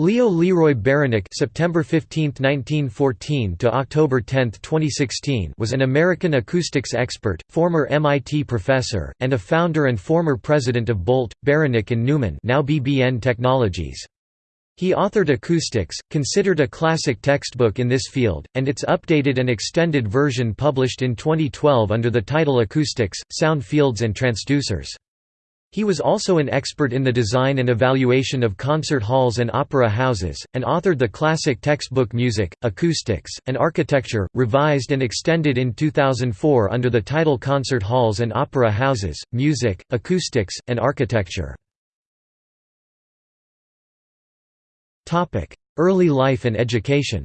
Leo Leroy Beranek September 15, 1914 to October 10, 2016 was an American acoustics expert, former MIT professor, and a founder and former president of Bolt, Beranek and Newman now BBN Technologies. He authored Acoustics, considered a classic textbook in this field, and its updated and extended version published in 2012 under the title Acoustics, Sound Fields and Transducers. He was also an expert in the design and evaluation of concert halls and opera houses, and authored the classic textbook Music, Acoustics, and Architecture, revised and extended in 2004 under the title Concert Halls and Opera Houses, Music, Acoustics, and Architecture. Early life and education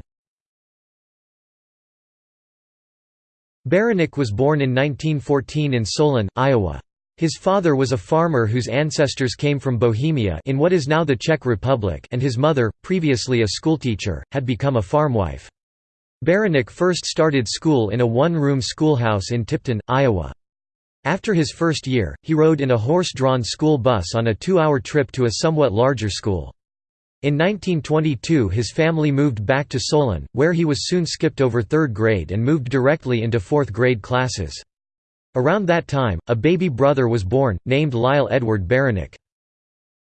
Beranek was born in 1914 in Solon, Iowa. His father was a farmer whose ancestors came from Bohemia in what is now the Czech Republic and his mother, previously a schoolteacher, had become a farmwife. Beranek first started school in a one-room schoolhouse in Tipton, Iowa. After his first year, he rode in a horse-drawn school bus on a two-hour trip to a somewhat larger school. In 1922 his family moved back to Solon, where he was soon skipped over third grade and moved directly into fourth grade classes. Around that time, a baby brother was born, named Lyle Edward Beranek.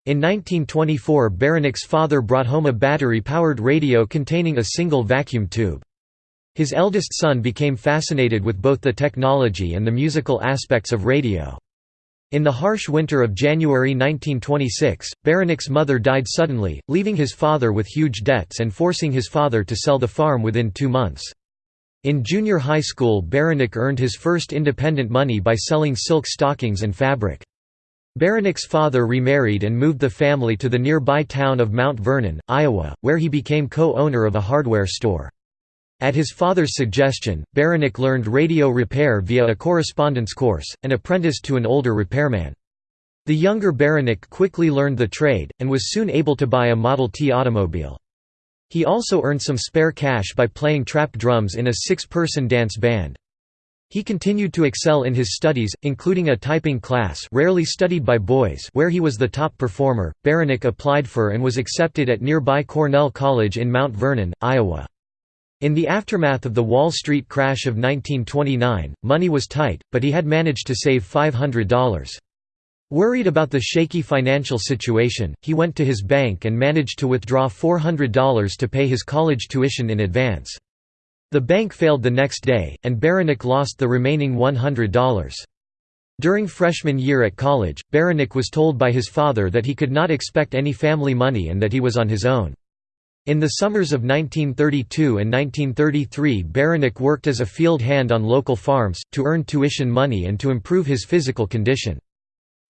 In 1924 Beranek's father brought home a battery-powered radio containing a single vacuum tube. His eldest son became fascinated with both the technology and the musical aspects of radio. In the harsh winter of January 1926, Beranek's mother died suddenly, leaving his father with huge debts and forcing his father to sell the farm within two months. In junior high school Beranek earned his first independent money by selling silk stockings and fabric. Beranek's father remarried and moved the family to the nearby town of Mount Vernon, Iowa, where he became co-owner of a hardware store. At his father's suggestion, Beranek learned radio repair via a correspondence course, and apprenticed to an older repairman. The younger Beranek quickly learned the trade, and was soon able to buy a Model T automobile. He also earned some spare cash by playing trap drums in a six-person dance band. He continued to excel in his studies, including a typing class rarely studied by boys where he was the top performer. Beranek applied for and was accepted at nearby Cornell College in Mount Vernon, Iowa. In the aftermath of the Wall Street crash of 1929, money was tight, but he had managed to save $500. Worried about the shaky financial situation, he went to his bank and managed to withdraw $400 to pay his college tuition in advance. The bank failed the next day, and Beranek lost the remaining $100. During freshman year at college, Beranek was told by his father that he could not expect any family money and that he was on his own. In the summers of 1932 and 1933 Beranek worked as a field hand on local farms, to earn tuition money and to improve his physical condition.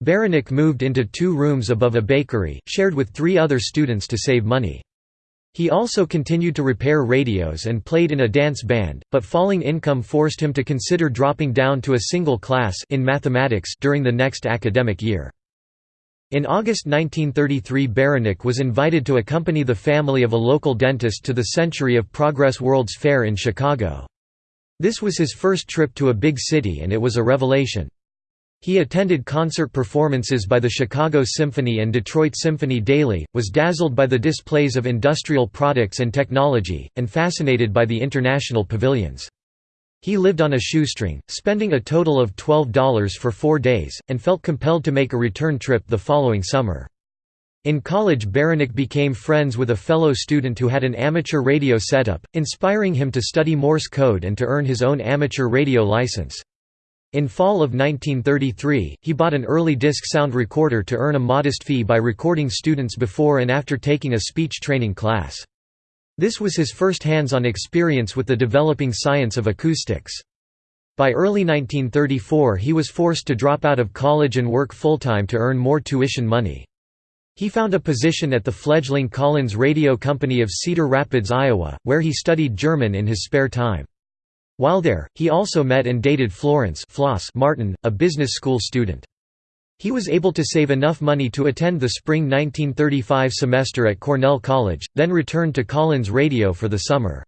Beranek moved into two rooms above a bakery, shared with three other students to save money. He also continued to repair radios and played in a dance band, but falling income forced him to consider dropping down to a single class in mathematics during the next academic year. In August 1933 Beranek was invited to accompany the family of a local dentist to the Century of Progress World's Fair in Chicago. This was his first trip to a big city and it was a revelation. He attended concert performances by the Chicago Symphony and Detroit Symphony daily, was dazzled by the displays of industrial products and technology, and fascinated by the international pavilions. He lived on a shoestring, spending a total of $12 for four days, and felt compelled to make a return trip the following summer. In college Beranek became friends with a fellow student who had an amateur radio setup, inspiring him to study Morse code and to earn his own amateur radio license. In fall of 1933, he bought an early disc sound recorder to earn a modest fee by recording students before and after taking a speech training class. This was his first hands-on experience with the developing science of acoustics. By early 1934 he was forced to drop out of college and work full-time to earn more tuition money. He found a position at the fledgling Collins Radio Company of Cedar Rapids, Iowa, where he studied German in his spare time. While there, he also met and dated Florence Floss Martin, a business school student. He was able to save enough money to attend the spring 1935 semester at Cornell College, then returned to Collins Radio for the summer.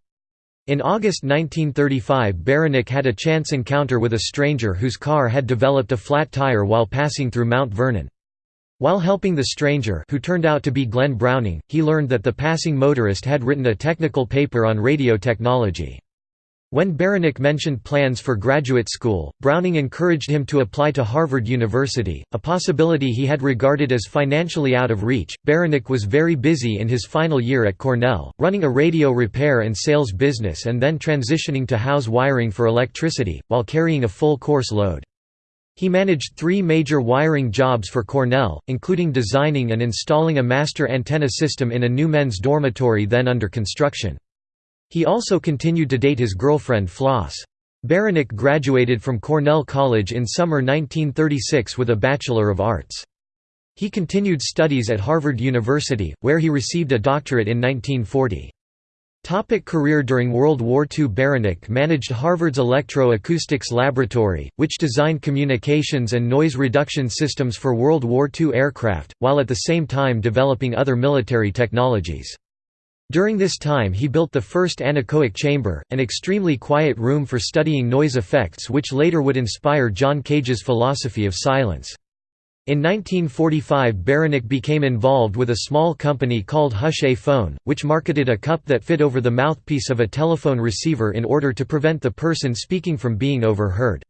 In August 1935 Beranek had a chance encounter with a stranger whose car had developed a flat tire while passing through Mount Vernon. While helping the stranger who turned out to be Glenn Browning, he learned that the passing motorist had written a technical paper on radio technology. When Beranek mentioned plans for graduate school, Browning encouraged him to apply to Harvard University, a possibility he had regarded as financially out of reach. Beranek was very busy in his final year at Cornell, running a radio repair and sales business and then transitioning to house wiring for electricity, while carrying a full course load. He managed three major wiring jobs for Cornell, including designing and installing a master antenna system in a new men's dormitory then under construction. He also continued to date his girlfriend Floss. Beranek graduated from Cornell College in summer 1936 with a Bachelor of Arts. He continued studies at Harvard University, where he received a doctorate in 1940. Topic career During World War II Beranek managed Harvard's Electro-Acoustics Laboratory, which designed communications and noise reduction systems for World War II aircraft, while at the same time developing other military technologies. During this time he built the first anechoic chamber, an extremely quiet room for studying noise effects which later would inspire John Cage's philosophy of silence. In 1945 Beranek became involved with a small company called Hush-A Phone, which marketed a cup that fit over the mouthpiece of a telephone receiver in order to prevent the person speaking from being overheard.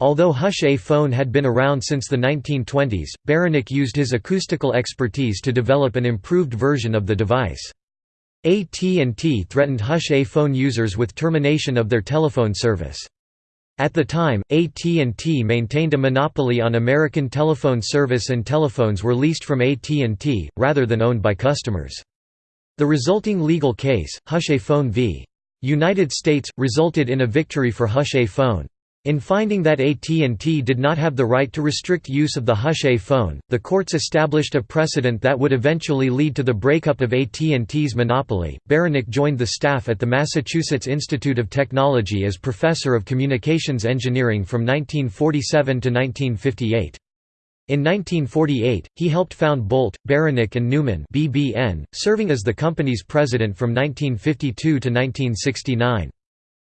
Although Hush-A Phone had been around since the 1920s, Beranek used his acoustical expertise to develop an improved version of the device. AT&T threatened Hush-A phone users with termination of their telephone service. At the time, AT&T maintained a monopoly on American telephone service and telephones were leased from AT&T, rather than owned by customers. The resulting legal case, Hush-A Phone v. United States, resulted in a victory for Hush-A Phone. In finding that AT&T did not have the right to restrict use of the Hush-A phone, the courts established a precedent that would eventually lead to the breakup of AT&T's monopoly. Beranek joined the staff at the Massachusetts Institute of Technology as professor of communications engineering from 1947 to 1958. In 1948, he helped found Bolt, Beranek and Newman (BBN), serving as the company's president from 1952 to 1969.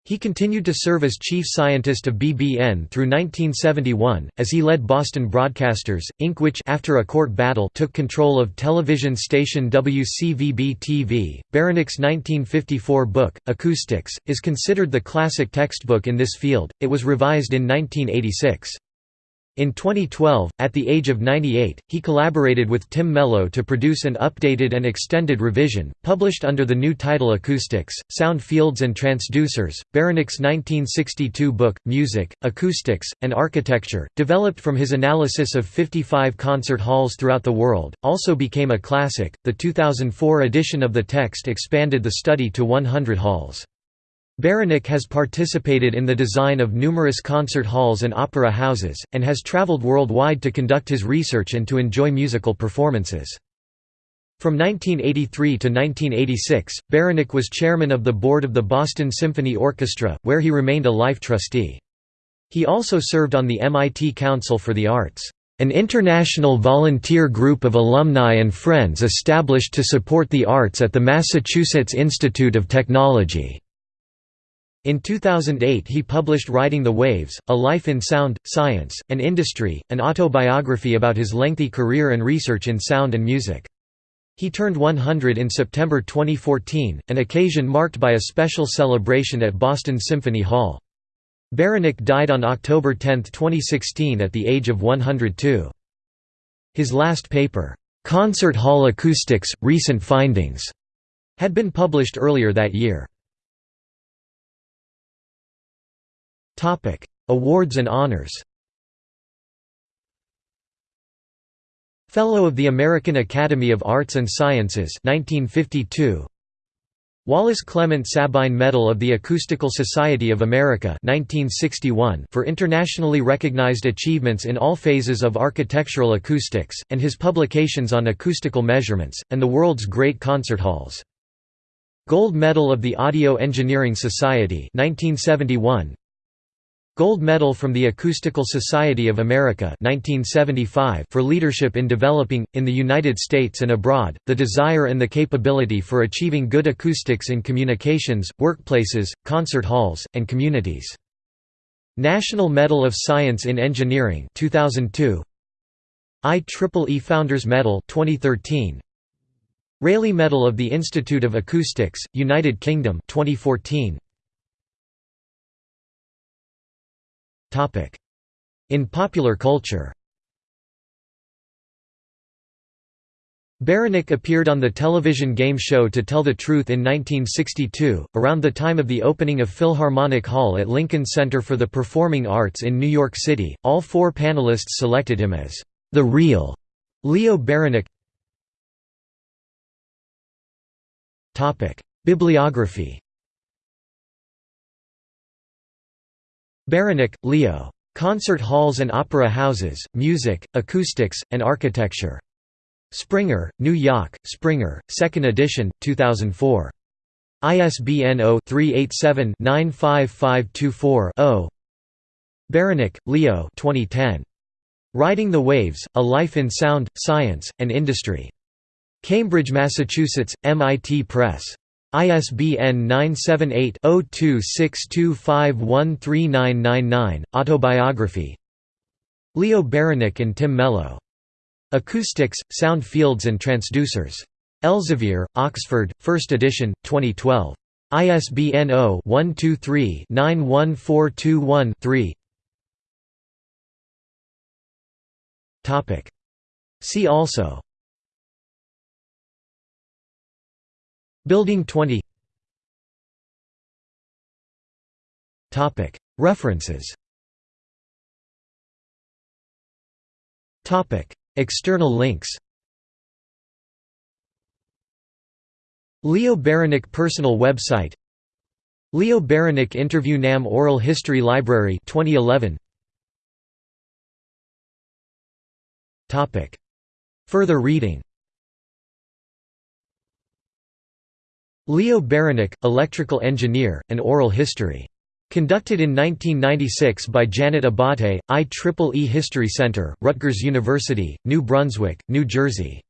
He continued to serve as chief scientist of BBN through 1971, as he led Boston Broadcasters, Inc. which after a court battle took control of television station WCVB-TV. Beranek's 1954 book, Acoustics, is considered the classic textbook in this field, it was revised in 1986. In 2012, at the age of 98, he collaborated with Tim Mellow to produce an updated and extended revision, published under the new title Acoustics, Sound Fields and Transducers. Beranek's 1962 book, Music, Acoustics, and Architecture, developed from his analysis of 55 concert halls throughout the world, also became a classic. The 2004 edition of the text expanded the study to 100 halls. Beranek has participated in the design of numerous concert halls and opera houses, and has traveled worldwide to conduct his research and to enjoy musical performances. From 1983 to 1986, Beranek was chairman of the board of the Boston Symphony Orchestra, where he remained a life trustee. He also served on the MIT Council for the Arts, an international volunteer group of alumni and friends established to support the arts at the Massachusetts Institute of Technology. In 2008 he published Riding the Waves, A Life in Sound, Science, and Industry, an autobiography about his lengthy career and research in sound and music. He turned 100 in September 2014, an occasion marked by a special celebration at Boston Symphony Hall. Beranek died on October 10, 2016 at the age of 102. His last paper, "'Concert Hall Acoustics – Recent Findings' had been published earlier that year. Topic: Awards and honors. Fellow of the American Academy of Arts and Sciences 1952. Wallace Clement Sabine Medal of the Acoustical Society of America 1961 for internationally recognized achievements in all phases of architectural acoustics, and his publications on acoustical measurements, and the world's great concert halls. Gold Medal of the Audio Engineering Society 1971 Gold Medal from the Acoustical Society of America 1975 for leadership in developing, in the United States and abroad, the desire and the capability for achieving good acoustics in communications, workplaces, concert halls, and communities. National Medal of Science in Engineering 2002 IEEE Founders Medal 2013 Rayleigh Medal of the Institute of Acoustics, United Kingdom 2014 In popular culture Beranek appeared on the television game show To Tell the Truth in 1962, around the time of the opening of Philharmonic Hall at Lincoln Center for the Performing Arts in New York City. All four panelists selected him as the real Leo. Topic: Bibliography. Beranek, Leo. Concert Halls and Opera Houses, Music, Acoustics, and Architecture. Springer, New York, Springer, 2nd edition, 2004. ISBN 0-387-95524-0 Beranek, Leo 2010. Riding the Waves, A Life in Sound, Science, and Industry. Cambridge, Massachusetts, MIT Press. ISBN 978-0262513999, Autobiography. Leo Beranek and Tim Mellow. Acoustics, Sound Fields and Transducers. Elsevier, Oxford, 1st edition, 2012. ISBN 0-123-91421-3 See also Building 20 References. External links. Leo Beranek personal website. Leo Beranek interview NAMM Oral History Library 2011 Topic. Further reading Leo Beranek, electrical engineer, and oral history Conducted in 1996 by Janet Abbate, IEEE History Center, Rutgers University, New Brunswick, New Jersey.